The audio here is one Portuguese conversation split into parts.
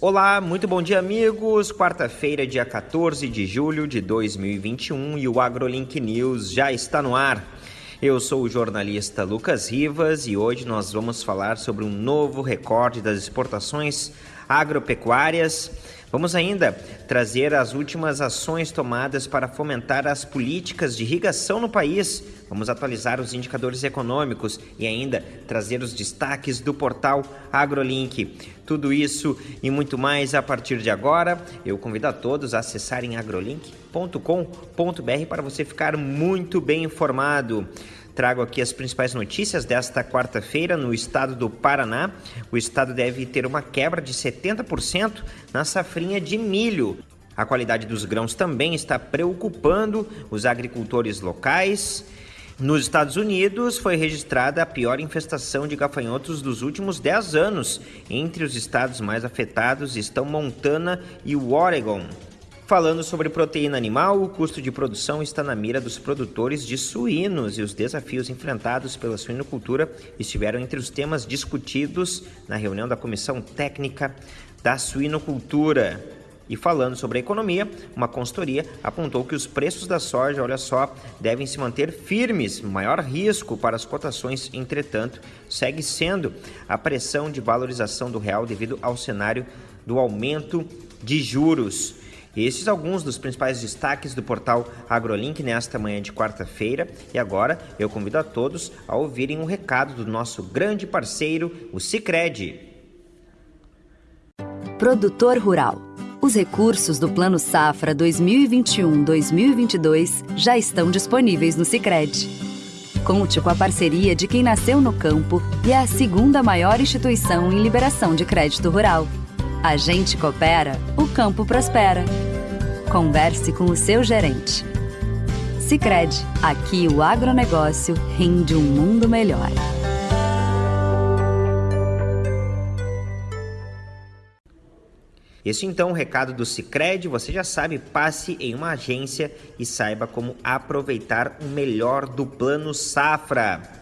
Olá, muito bom dia, amigos. Quarta-feira, dia 14 de julho de 2021 e o AgroLink News já está no ar. Eu sou o jornalista Lucas Rivas e hoje nós vamos falar sobre um novo recorde das exportações agropecuárias. Vamos ainda trazer as últimas ações tomadas para fomentar as políticas de irrigação no país. Vamos atualizar os indicadores econômicos e ainda trazer os destaques do portal AgroLink. Tudo isso e muito mais a partir de agora. Eu convido a todos a acessarem agrolink.com.br para você ficar muito bem informado. Trago aqui as principais notícias desta quarta-feira no estado do Paraná. O estado deve ter uma quebra de 70% na safrinha de milho. A qualidade dos grãos também está preocupando os agricultores locais. Nos Estados Unidos foi registrada a pior infestação de gafanhotos dos últimos 10 anos. Entre os estados mais afetados estão Montana e Oregon. Falando sobre proteína animal, o custo de produção está na mira dos produtores de suínos e os desafios enfrentados pela suinocultura estiveram entre os temas discutidos na reunião da Comissão Técnica da Suinocultura. E falando sobre a economia, uma consultoria apontou que os preços da soja, olha só, devem se manter firmes. Maior risco para as cotações, entretanto, segue sendo a pressão de valorização do real devido ao cenário do aumento de juros. Esses alguns dos principais destaques do portal AgroLink nesta manhã de quarta-feira. E agora eu convido a todos a ouvirem um recado do nosso grande parceiro, o Cicred. Produtor Rural. Os recursos do Plano Safra 2021-2022 já estão disponíveis no Cicred. Conte com a parceria de quem nasceu no campo e é a segunda maior instituição em liberação de crédito rural. A gente coopera, o campo prospera. Converse com o seu gerente. Sicredi, aqui o agronegócio rende um mundo melhor. Este então é o recado do Sicredi, você já sabe, passe em uma agência e saiba como aproveitar o melhor do plano Safra.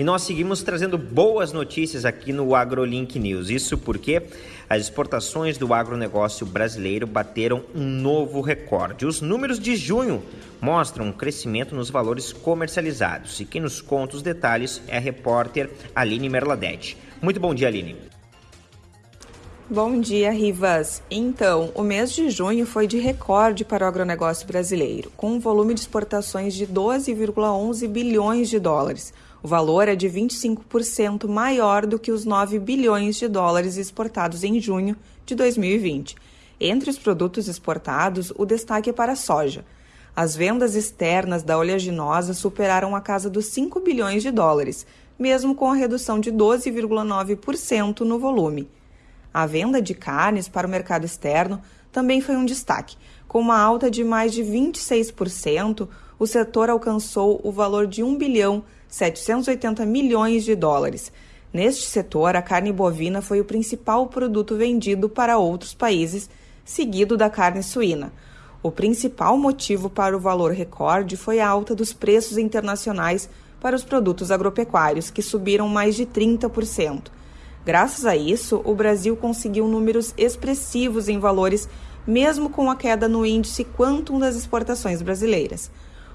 E nós seguimos trazendo boas notícias aqui no AgroLink News. Isso porque as exportações do agronegócio brasileiro bateram um novo recorde. Os números de junho mostram um crescimento nos valores comercializados. E quem nos conta os detalhes é a repórter Aline Merladete. Muito bom dia, Aline. Bom dia, Rivas. Então, o mês de junho foi de recorde para o agronegócio brasileiro, com um volume de exportações de 12,11 bilhões de dólares o valor é de 25% maior do que os 9 bilhões de dólares exportados em junho de 2020. Entre os produtos exportados, o destaque é para a soja. As vendas externas da oleaginosa superaram a casa dos 5 bilhões de dólares, mesmo com a redução de 12,9% no volume. A venda de carnes para o mercado externo também foi um destaque. Com uma alta de mais de 26%, o setor alcançou o valor de 1 bilhão 780 milhões de dólares. Neste setor, a carne bovina foi o principal produto vendido para outros países, seguido da carne suína. O principal motivo para o valor recorde foi a alta dos preços internacionais para os produtos agropecuários, que subiram mais de 30%. Graças a isso, o Brasil conseguiu números expressivos em valores, mesmo com a queda no índice Quantum das exportações brasileiras.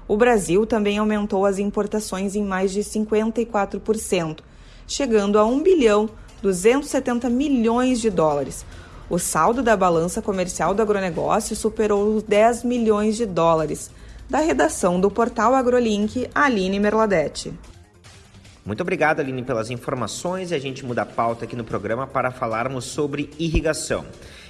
O Brasil também aumentou as importações em mais de 54%, chegando a 1 bilhão 270 milhões de dólares. O saldo da balança comercial do agronegócio superou os 10 milhões de dólares. Da redação do portal AgroLink, Aline Merladete. Muito obrigado, Aline, pelas informações e a gente muda a pauta aqui no programa para falarmos sobre irrigação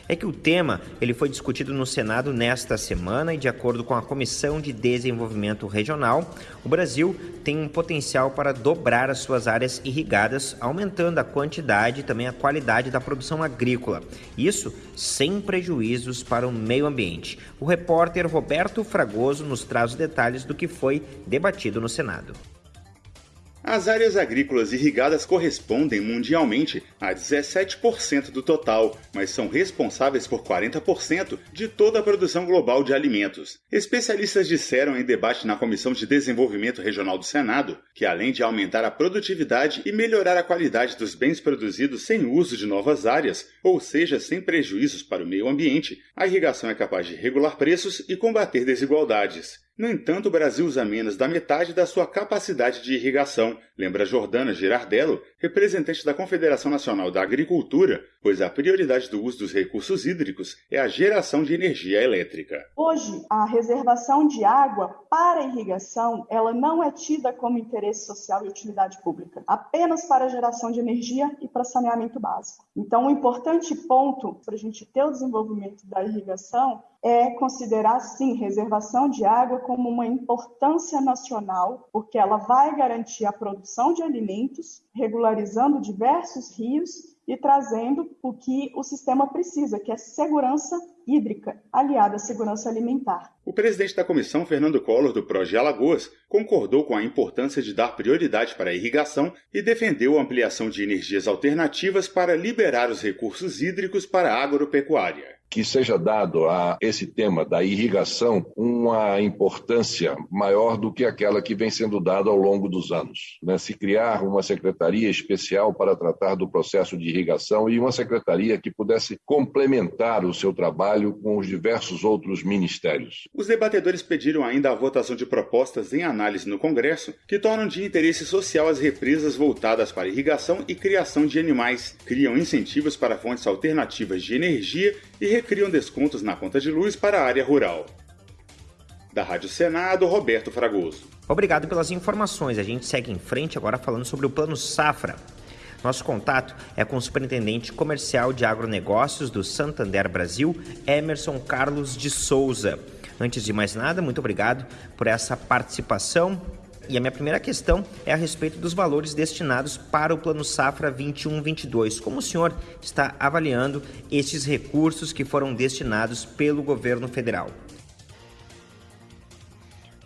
é que o tema ele foi discutido no Senado nesta semana e de acordo com a Comissão de Desenvolvimento Regional, o Brasil tem um potencial para dobrar as suas áreas irrigadas, aumentando a quantidade e também a qualidade da produção agrícola. Isso sem prejuízos para o meio ambiente. O repórter Roberto Fragoso nos traz os detalhes do que foi debatido no Senado. As áreas agrícolas irrigadas correspondem mundialmente a 17% do total, mas são responsáveis por 40% de toda a produção global de alimentos. Especialistas disseram em debate na Comissão de Desenvolvimento Regional do Senado que, além de aumentar a produtividade e melhorar a qualidade dos bens produzidos sem uso de novas áreas, ou seja, sem prejuízos para o meio ambiente, a irrigação é capaz de regular preços e combater desigualdades. No entanto, o Brasil usa menos da metade da sua capacidade de irrigação, lembra Jordana Girardello, representante da Confederação Nacional da Agricultura, pois a prioridade do uso dos recursos hídricos é a geração de energia elétrica. Hoje, a reservação de água para irrigação, ela não é tida como interesse social e utilidade pública, apenas para geração de energia e para saneamento básico. Então, um importante ponto para a gente ter o desenvolvimento da irrigação é considerar, sim, reservação de água como uma importância nacional, porque ela vai garantir a produção de alimentos, regularizando diversos rios e trazendo o que o sistema precisa, que é segurança hídrica, aliada à segurança alimentar. O presidente da comissão, Fernando Collor, do Proje Alagoas, concordou com a importância de dar prioridade para a irrigação e defendeu a ampliação de energias alternativas para liberar os recursos hídricos para a agropecuária que seja dado a esse tema da irrigação uma importância maior do que aquela que vem sendo dada ao longo dos anos. Né? Se criar uma secretaria especial para tratar do processo de irrigação e uma secretaria que pudesse complementar o seu trabalho com os diversos outros ministérios. Os debatedores pediram ainda a votação de propostas em análise no Congresso que tornam de interesse social as represas voltadas para irrigação e criação de animais, criam incentivos para fontes alternativas de energia e recriam descontos na conta de luz para a área rural. Da Rádio Senado, Roberto Fragoso. Obrigado pelas informações. A gente segue em frente agora falando sobre o Plano Safra. Nosso contato é com o Superintendente Comercial de Agronegócios do Santander Brasil, Emerson Carlos de Souza. Antes de mais nada, muito obrigado por essa participação. E a minha primeira questão é a respeito dos valores destinados para o Plano Safra 21-22. Como o senhor está avaliando esses recursos que foram destinados pelo governo federal?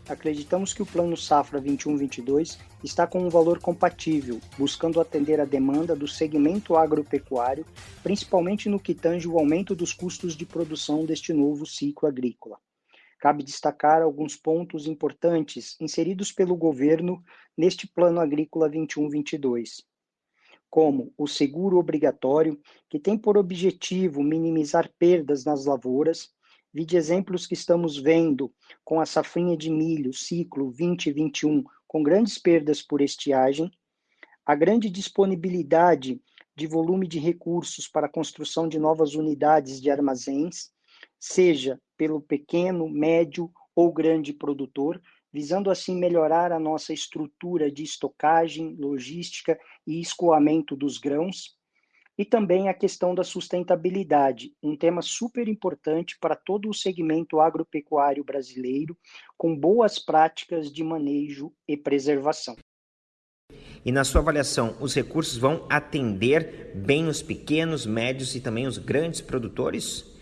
Acreditamos que o Plano Safra 21-22 está com um valor compatível, buscando atender a demanda do segmento agropecuário, principalmente no que tange o aumento dos custos de produção deste novo ciclo agrícola cabe destacar alguns pontos importantes inseridos pelo governo neste Plano Agrícola 21-22, como o seguro obrigatório, que tem por objetivo minimizar perdas nas lavouras, vide exemplos que estamos vendo com a safrinha de milho ciclo 2021, com grandes perdas por estiagem, a grande disponibilidade de volume de recursos para a construção de novas unidades de armazéns, seja pelo pequeno, médio ou grande produtor, visando assim melhorar a nossa estrutura de estocagem, logística e escoamento dos grãos, e também a questão da sustentabilidade, um tema super importante para todo o segmento agropecuário brasileiro, com boas práticas de manejo e preservação. E na sua avaliação, os recursos vão atender bem os pequenos, médios e também os grandes produtores?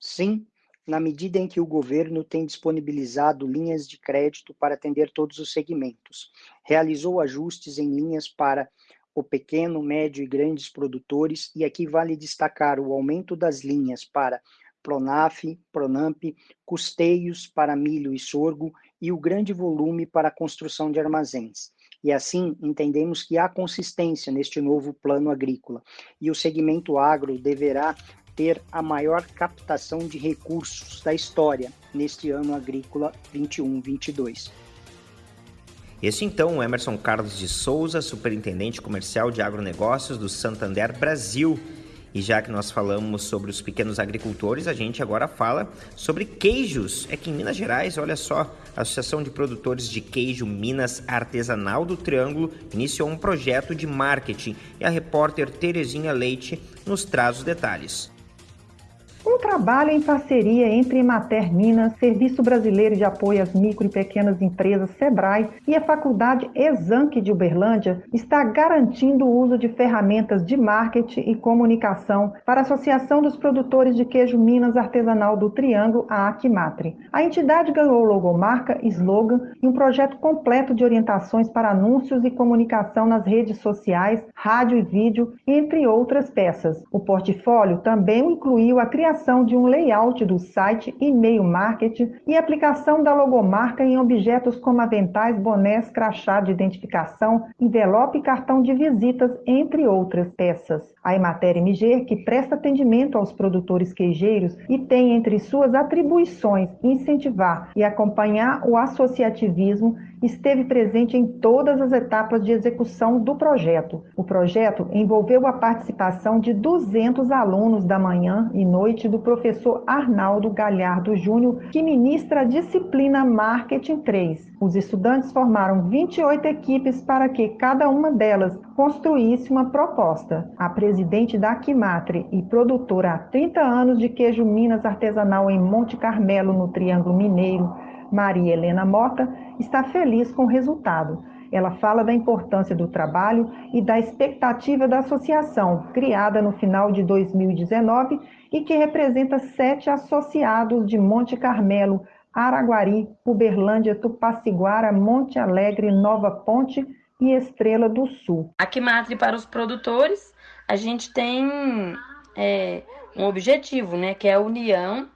Sim, na medida em que o governo tem disponibilizado linhas de crédito para atender todos os segmentos, realizou ajustes em linhas para o pequeno, médio e grandes produtores, e aqui vale destacar o aumento das linhas para Pronaf, Pronamp, custeios para milho e sorgo e o grande volume para a construção de armazéns. E assim, entendemos que há consistência neste novo plano agrícola e o segmento agro deverá ter a maior captação de recursos da história neste ano agrícola 21-22. Este então, o Emerson Carlos de Souza, superintendente comercial de agronegócios do Santander Brasil. E já que nós falamos sobre os pequenos agricultores, a gente agora fala sobre queijos. É que em Minas Gerais, olha só, a Associação de Produtores de Queijo Minas Artesanal do Triângulo iniciou um projeto de marketing e a repórter Terezinha Leite nos traz os detalhes. Um trabalho em parceria entre Emater Minas, Serviço Brasileiro de Apoio às Micro e Pequenas Empresas, SEBRAE, e a Faculdade Exanc de Uberlândia está garantindo o uso de ferramentas de marketing e comunicação para a Associação dos Produtores de Queijo Minas Artesanal do Triângulo, a Acmatre. A entidade ganhou logomarca, slogan e um projeto completo de orientações para anúncios e comunicação nas redes sociais, rádio e vídeo, entre outras peças. O portfólio também incluiu a criação de um layout do site, e-mail marketing e aplicação da logomarca em objetos como aventais, bonés, crachá de identificação, envelope e cartão de visitas, entre outras peças. A Emater MG, que presta atendimento aos produtores queijeiros e tem entre suas atribuições incentivar e acompanhar o associativismo, esteve presente em todas as etapas de execução do projeto. O projeto envolveu a participação de 200 alunos da manhã e noite do professor Arnaldo Galhardo Júnior, que ministra a disciplina Marketing 3. Os estudantes formaram 28 equipes para que cada uma delas construísse uma proposta. A presidente da Aquimatre e produtora há 30 anos de queijo Minas artesanal em Monte Carmelo, no Triângulo Mineiro, Maria Helena Mota, está feliz com o resultado. Ela fala da importância do trabalho e da expectativa da associação, criada no final de 2019 e que representa sete associados de Monte Carmelo, Araguari, Uberlândia, Tupaciguara, Monte Alegre, Nova Ponte e Estrela do Sul. Aqui, Matre, para os produtores, a gente tem é, um objetivo, né, que é a união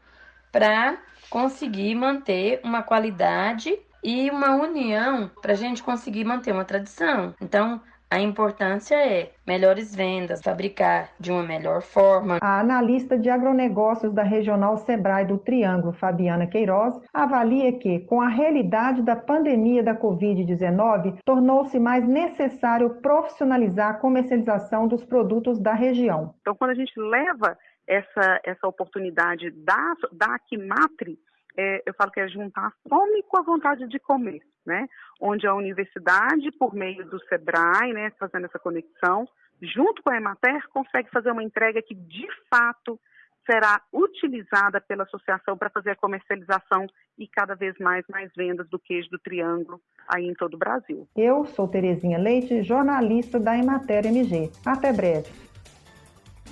para conseguir manter uma qualidade e uma união para a gente conseguir manter uma tradição. Então, a importância é melhores vendas, fabricar de uma melhor forma. A analista de agronegócios da Regional Sebrae do Triângulo, Fabiana Queiroz, avalia que, com a realidade da pandemia da Covid-19, tornou-se mais necessário profissionalizar a comercialização dos produtos da região. Então, quando a gente leva essa, essa oportunidade da, da Aquimatre, é, eu falo que é juntar a fome com a vontade de comer, né? Onde a universidade, por meio do SEBRAE, né, fazendo essa conexão, junto com a Emater, consegue fazer uma entrega que, de fato, será utilizada pela associação para fazer a comercialização e cada vez mais mais vendas do queijo do Triângulo aí em todo o Brasil. Eu sou Terezinha Leite, jornalista da Emater MG. Até breve.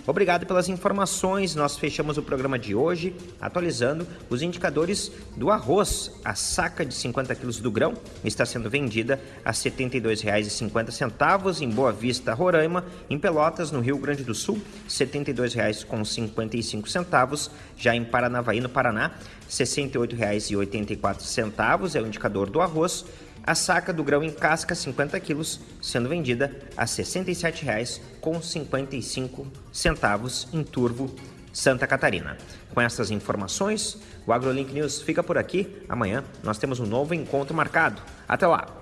Obrigado pelas informações. Nós fechamos o programa de hoje atualizando os indicadores do arroz. A saca de 50 quilos do grão está sendo vendida a R$ 72,50 em Boa Vista, Roraima, em Pelotas, no Rio Grande do Sul, R$ 72,55. Já em Paranavaí, no Paraná, R$ 68,84 é o indicador do arroz. A saca do grão em casca 50 quilos sendo vendida a R$ 67,55 em Turvo, Santa Catarina. Com essas informações, o AgroLink News fica por aqui. Amanhã nós temos um novo encontro marcado. Até lá!